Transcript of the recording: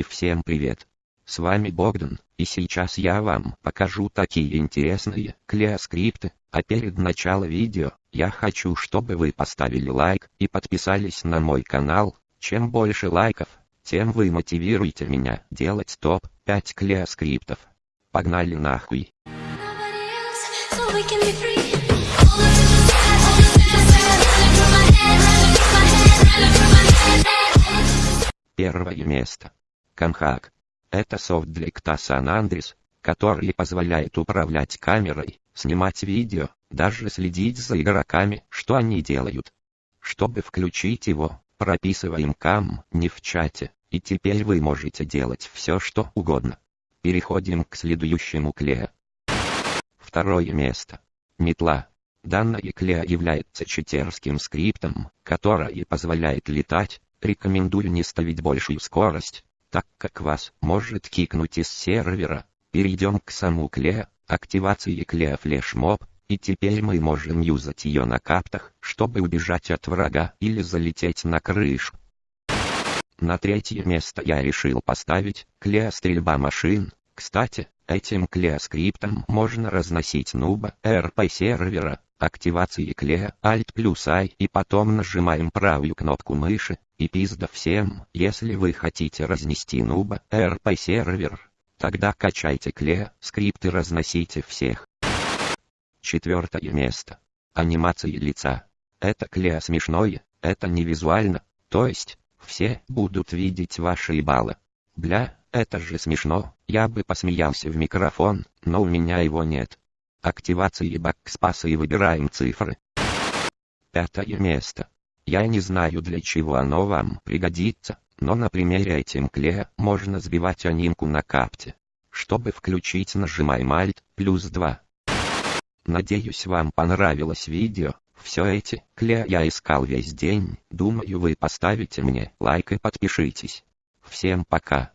И всем привет. С вами Богдан, и сейчас я вам покажу такие интересные клеоскрипты, а перед началом видео, я хочу чтобы вы поставили лайк и подписались на мой канал, чем больше лайков, тем вы мотивируете меня делать топ-5 клеоскриптов. Погнали нахуй. Первое место. Камхак. Это софт для San Andreas, который позволяет управлять камерой, снимать видео, даже следить за игроками, что они делают. Чтобы включить его, прописываем кам не в чате, и теперь вы можете делать все что угодно. Переходим к следующему клею. Второе место. Метла. Данная клея является читерским скриптом, который позволяет летать. Рекомендую не ставить большую скорость, так как вас может кикнуть из сервера. Перейдем к саму клея, активации клея флешмоб, и теперь мы можем юзать ее на каптах, чтобы убежать от врага или залететь на крышу. На третье место я решил поставить клея стрельба машин. Кстати, этим клеоскриптом можно разносить нуба RP сервера, активации клея Alt плюс I и потом нажимаем правую кнопку мыши, и пизда всем, если вы хотите разнести нуба RP сервер. Тогда качайте клея, скрипты разносите всех. Четвертое место. Анимации лица. Это клея смешное, это не визуально, то есть, все будут видеть ваши ебалы. Бля, это же смешно, я бы посмеялся в микрофон, но у меня его нет. Активации бакспаса и выбираем цифры. Пятое место. Я не знаю для чего оно вам пригодится, но на примере этим клея можно сбивать анимку на капте. Чтобы включить нажимаем Alt плюс 2. Надеюсь вам понравилось видео. Все эти клея я искал весь день. Думаю вы поставите мне лайк и подпишитесь. Всем пока.